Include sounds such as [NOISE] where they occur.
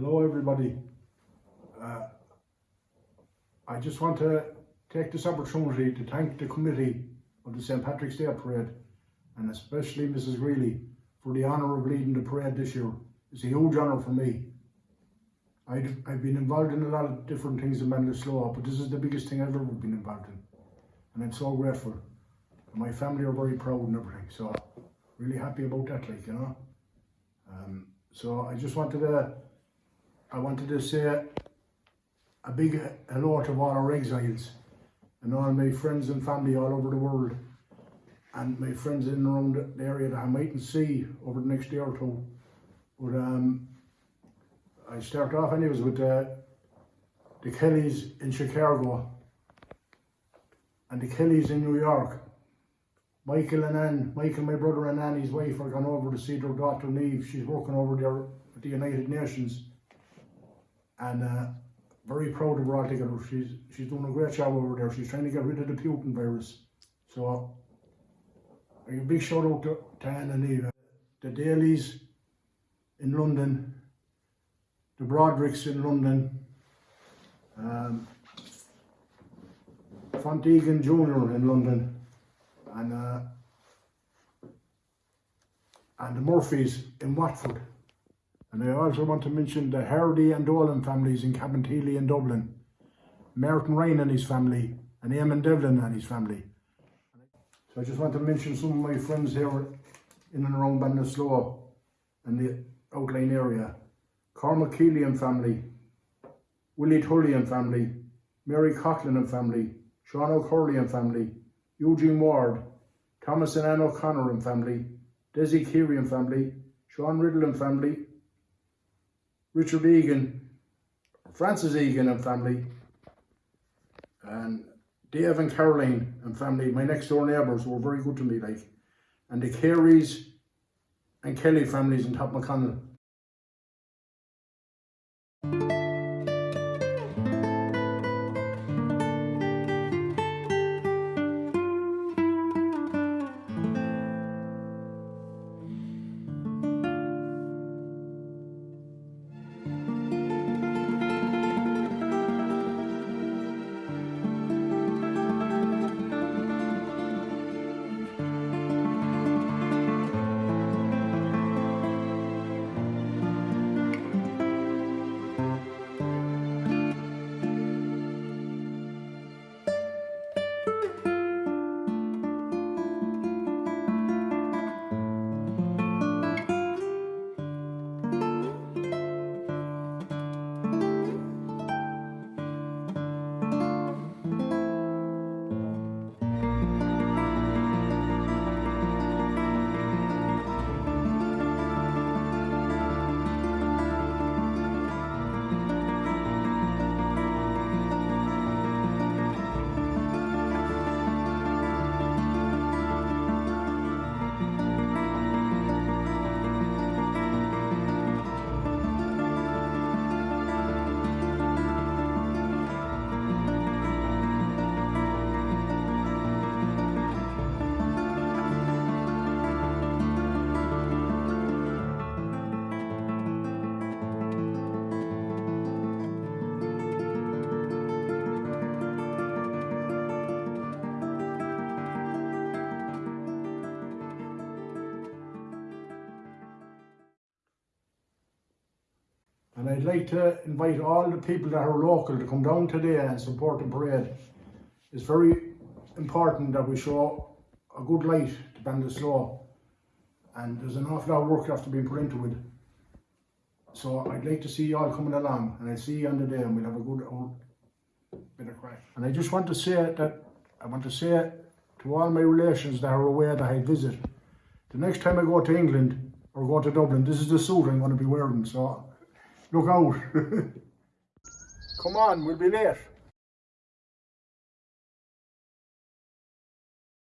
Hello, everybody. Uh, I just want to take this opportunity to thank the committee of the St. Patrick's Day Parade and especially Mrs. Greeley for the honour of leading the parade this year. It's a huge honour for me. I've, I've been involved in a lot of different things in Ballinasloe, but this is the biggest thing I've ever been involved in. And I'm so grateful. And my family are very proud and everything, so really happy about that, like, you know. Um, so I just wanted to, I wanted to say a big hello to all our exiles and all my friends and family all over the world and my friends in and around the area that I mightn't see over the next day or two. But um, I start off anyways with uh, the Kellys in Chicago and the Kellys in New York. Michael and Ann, Michael, my brother and Annie's wife are gone over to see their daughter Neve. She's working over there at the United Nations. And uh, very proud of her altogether. She's she's doing a great job over there. She's trying to get rid of the Putin virus. So a big shout out to, to Anne and Eva. The Dalys in London, the Brodricks in London, um, Fontegan Jr. in London, and uh, and the Murphys in Watford. And I also want to mention the Hardy and Dolan families in Cabinteely in Dublin, Merton Ryan and his family, and Eamon Devlin and his family. So I just want to mention some of my friends here in and around Ballinasloe and the outline area. Cormac Keelian family, Willie Tully and family, Mary Coughlin and family, Sean O'Curley and family, Eugene Ward, Thomas and Anne O'Connor and family, Desi Keary and family, Sean Riddle and family, Richard Egan, Francis Egan and family, and Dave and Caroline and family, my next door neighbours were very good to me, like, and the Careys and Kelly families in Top McConnell. And I'd like to invite all the people that are local to come down today and support the parade. It's very important that we show a good light to Ballinasloe. And there's an awful lot of work after being put into it. So I'd like to see you all coming along and I'll see you on the day and we'll have a good old bit of crack. And I just want to say that, I want to say to all my relations that are aware that I visit, the next time I go to England or go to Dublin, this is the suit I'm going to be wearing. So look out. [LAUGHS] Come on, we'll be late.